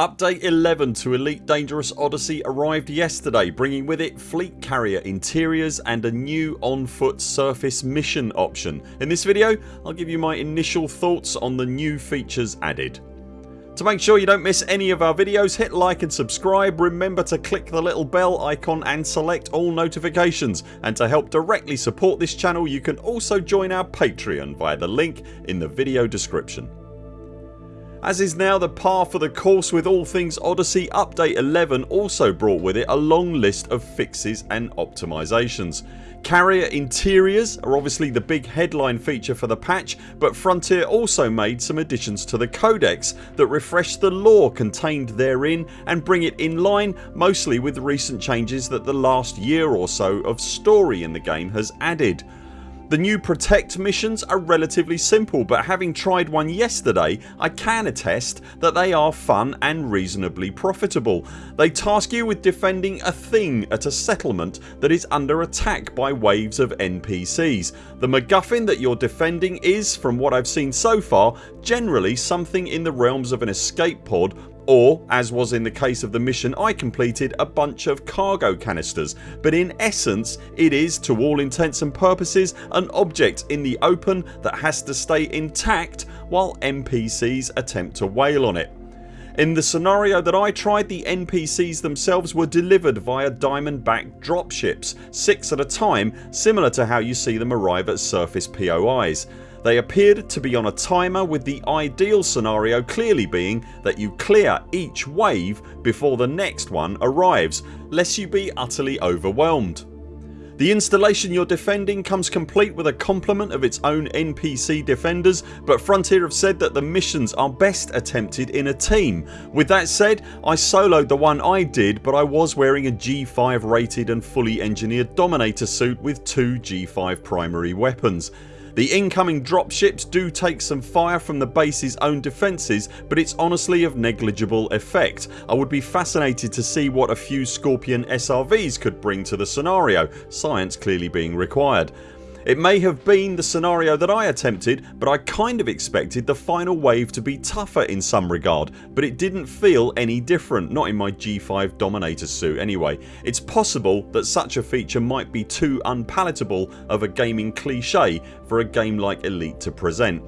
Update 11 to Elite Dangerous Odyssey arrived yesterday bringing with it fleet carrier interiors and a new on foot surface mission option. In this video I'll give you my initial thoughts on the new features added. To make sure you don't miss any of our videos hit like and subscribe. Remember to click the little bell icon and select all notifications and to help directly support this channel you can also join our Patreon via the link in the video description. As is now the par for the course with all things Odyssey update 11 also brought with it a long list of fixes and optimisations. Carrier interiors are obviously the big headline feature for the patch but Frontier also made some additions to the codex that refresh the lore contained therein and bring it in line mostly with recent changes that the last year or so of story in the game has added. The new Protect missions are relatively simple but having tried one yesterday I can attest that they are fun and reasonably profitable. They task you with defending a thing at a settlement that is under attack by waves of NPCs. The MacGuffin that you're defending is, from what I've seen so far, generally something in the realms of an escape pod or as was in the case of the mission I completed a bunch of cargo canisters but in essence it is to all intents and purposes an object in the open that has to stay intact while NPCs attempt to wail on it. In the scenario that I tried the NPCs themselves were delivered via diamond backed dropships, 6 at a time similar to how you see them arrive at surface POIs. They appeared to be on a timer with the ideal scenario clearly being that you clear each wave before the next one arrives lest you be utterly overwhelmed. The installation you're defending comes complete with a complement of its own NPC defenders but Frontier have said that the missions are best attempted in a team. With that said I soloed the one I did but I was wearing a G5 rated and fully engineered Dominator suit with two G5 primary weapons. The incoming dropships do take some fire from the base's own defences but it's honestly of negligible effect. I would be fascinated to see what a few Scorpion SRVs could bring to the scenario, science clearly being required. It may have been the scenario that I attempted but I kind of expected the final wave to be tougher in some regard but it didn't feel any different not in my G5 Dominator suit anyway. It's possible that such a feature might be too unpalatable of a gaming cliche for a game like Elite to present.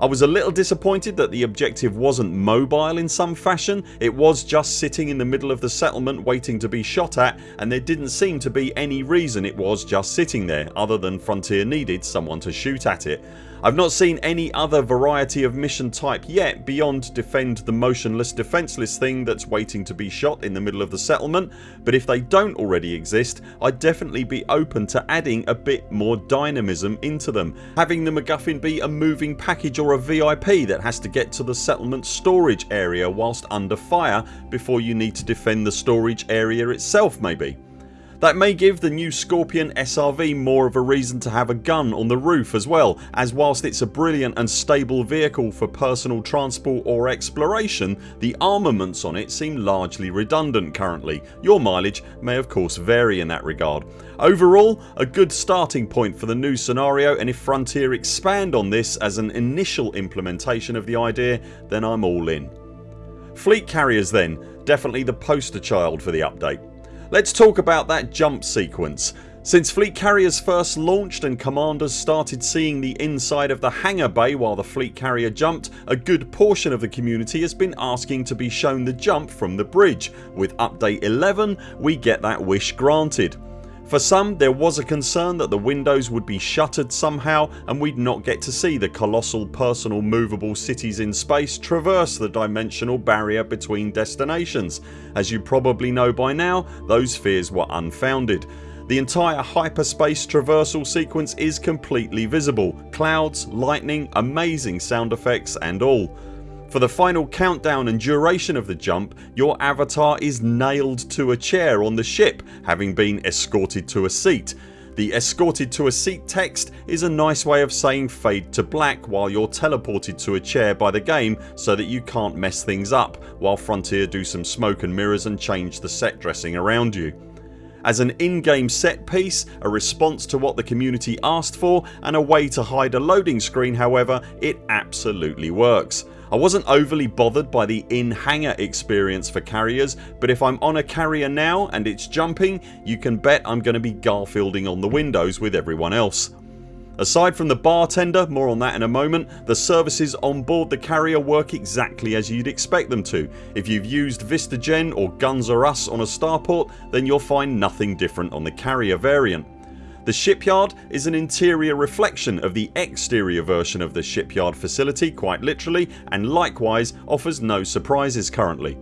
I was a little disappointed that the objective wasn't mobile in some fashion. It was just sitting in the middle of the settlement waiting to be shot at and there didn't seem to be any reason it was just sitting there other than Frontier needed someone to shoot at it. I've not seen any other variety of mission type yet beyond defend the motionless defenceless thing that's waiting to be shot in the middle of the settlement but if they don't already exist I'd definitely be open to adding a bit more dynamism into them. Having the MacGuffin be a moving package or a VIP that has to get to the settlement storage area whilst under fire before you need to defend the storage area itself maybe. That may give the new Scorpion SRV more of a reason to have a gun on the roof as well as whilst it's a brilliant and stable vehicle for personal transport or exploration the armaments on it seem largely redundant currently. Your mileage may of course vary in that regard. Overall a good starting point for the new scenario and if Frontier expand on this as an initial implementation of the idea then I'm all in. Fleet carriers then definitely the poster child for the update. Let's talk about that jump sequence. Since fleet carriers first launched and commanders started seeing the inside of the hangar bay while the fleet carrier jumped a good portion of the community has been asking to be shown the jump from the bridge. With update 11 we get that wish granted. For some there was a concern that the windows would be shuttered somehow and we'd not get to see the colossal personal movable cities in space traverse the dimensional barrier between destinations. As you probably know by now those fears were unfounded. The entire hyperspace traversal sequence is completely visible. Clouds, lightning, amazing sound effects and all. For the final countdown and duration of the jump your avatar is nailed to a chair on the ship having been escorted to a seat. The escorted to a seat text is a nice way of saying fade to black while you're teleported to a chair by the game so that you can't mess things up while Frontier do some smoke and mirrors and change the set dressing around you. As an in-game set piece, a response to what the community asked for and a way to hide a loading screen however it absolutely works. I wasn't overly bothered by the in-hangar experience for carriers but if I'm on a carrier now and it's jumping you can bet I'm going to be Garfielding on the windows with everyone else. Aside from the bartender, more on that in a moment, the services on board the carrier work exactly as you'd expect them to. If you've used Vistagen or Guns R Us on a starport then you'll find nothing different on the carrier variant. The shipyard is an interior reflection of the exterior version of the shipyard facility quite literally and likewise offers no surprises currently.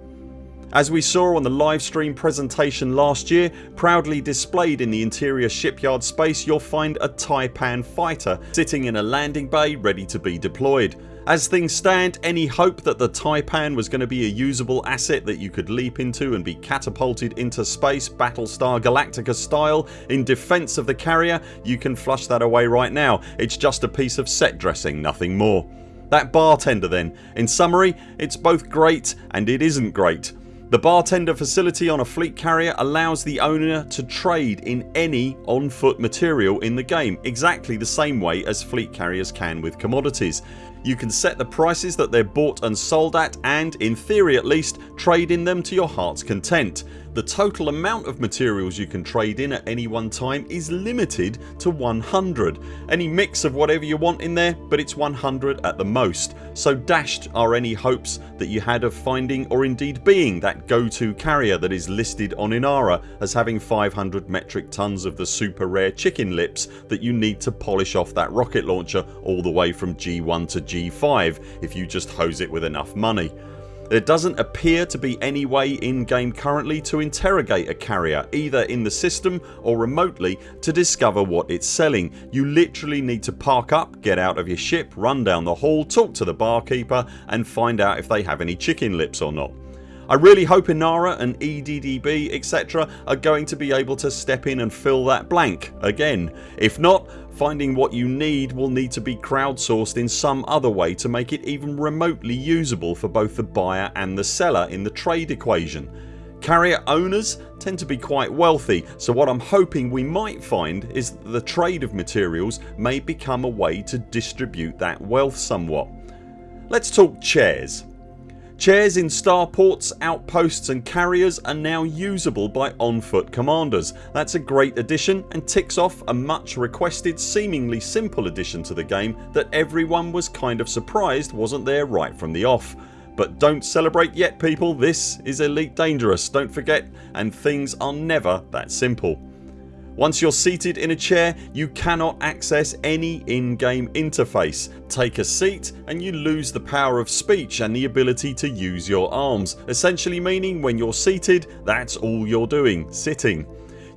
As we saw on the livestream presentation last year proudly displayed in the interior shipyard space you'll find a Taipan fighter sitting in a landing bay ready to be deployed. As things stand any hope that the Taipan was going to be a usable asset that you could leap into and be catapulted into space Battlestar Galactica style in defence of the carrier you can flush that away right now. It's just a piece of set dressing nothing more. That bartender then. In summary it's both great and it isn't great. The bartender facility on a fleet carrier allows the owner to trade in any on foot material in the game exactly the same way as fleet carriers can with commodities. You can set the prices that they're bought and sold at and, in theory at least, trade in them to your hearts content. The total amount of materials you can trade in at any one time is limited to 100. Any mix of whatever you want in there but it's 100 at the most so dashed are any hopes that you had of finding or indeed being that go to carrier that is listed on Inara as having 500 metric tons of the super rare chicken lips that you need to polish off that rocket launcher all the way from G1 to G5 if you just hose it with enough money. There doesn't appear to be any way in game currently to interrogate a carrier either in the system or remotely to discover what it's selling. You literally need to park up, get out of your ship, run down the hall, talk to the barkeeper and find out if they have any chicken lips or not. I really hope Inara and EDDB etc are going to be able to step in and fill that blank again. If not finding what you need will need to be crowdsourced in some other way to make it even remotely usable for both the buyer and the seller in the trade equation. Carrier owners tend to be quite wealthy so what I'm hoping we might find is that the trade of materials may become a way to distribute that wealth somewhat. Let's talk chairs. Chairs in starports, outposts and carriers are now usable by on foot commanders. That's a great addition and ticks off a much requested seemingly simple addition to the game that everyone was kind of surprised wasn't there right from the off. But don't celebrate yet people this is Elite Dangerous don't forget and things are never that simple. Once you're seated in a chair you cannot access any in-game interface. Take a seat and you lose the power of speech and the ability to use your arms essentially meaning when you're seated that's all you're doing, sitting.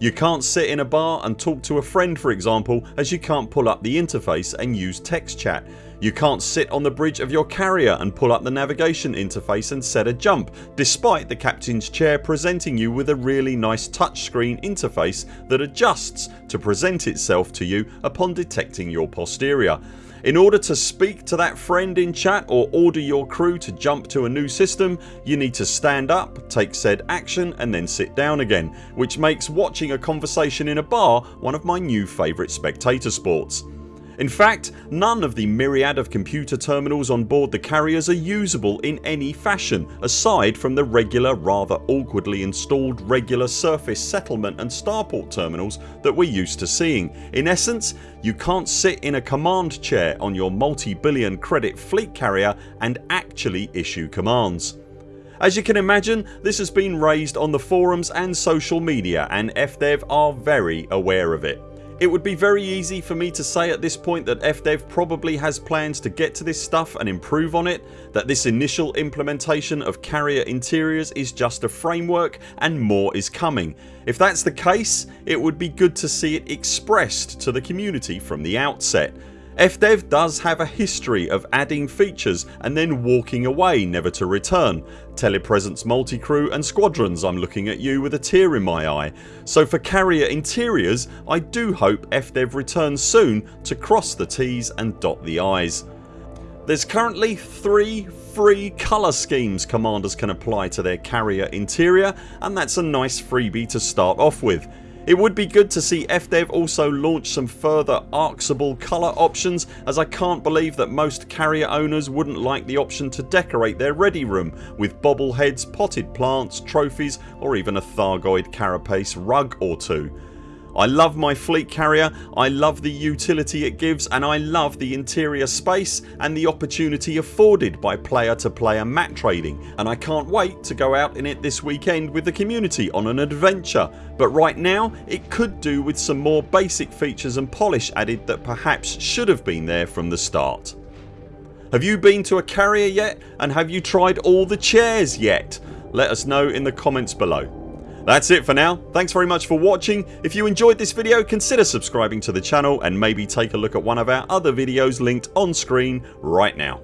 You can't sit in a bar and talk to a friend for example as you can't pull up the interface and use text chat. You can't sit on the bridge of your carrier and pull up the navigation interface and set a jump despite the captain's chair presenting you with a really nice touchscreen interface that adjusts to present itself to you upon detecting your posterior. In order to speak to that friend in chat or order your crew to jump to a new system you need to stand up, take said action and then sit down again which makes watching a conversation in a bar one of my new favourite spectator sports. In fact none of the myriad of computer terminals on board the carriers are usable in any fashion aside from the regular rather awkwardly installed regular surface settlement and starport terminals that we're used to seeing. In essence you can't sit in a command chair on your multi-billion credit fleet carrier and actually issue commands. As you can imagine this has been raised on the forums and social media and FDev are very aware of it. It would be very easy for me to say at this point that FDev probably has plans to get to this stuff and improve on it, that this initial implementation of carrier interiors is just a framework and more is coming. If that's the case it would be good to see it expressed to the community from the outset. FDev does have a history of adding features and then walking away never to return. Telepresence multi-crew and squadrons I'm looking at you with a tear in my eye. So for carrier interiors I do hope FDev returns soon to cross the T's and dot the I's. There's currently 3 free colour schemes commanders can apply to their carrier interior and that's a nice freebie to start off with. It would be good to see FDev also launch some further ARXable colour options as I can't believe that most carrier owners wouldn't like the option to decorate their ready room with bobbleheads, potted plants, trophies or even a Thargoid carapace rug or two. I love my fleet carrier, I love the utility it gives and I love the interior space and the opportunity afforded by player to player mat trading and I can't wait to go out in it this weekend with the community on an adventure but right now it could do with some more basic features and polish added that perhaps should have been there from the start. Have you been to a carrier yet and have you tried all the chairs yet? Let us know in the comments below. That's it for now. Thanks very much for watching. If you enjoyed this video consider subscribing to the channel and maybe take a look at one of our other videos linked on screen right now.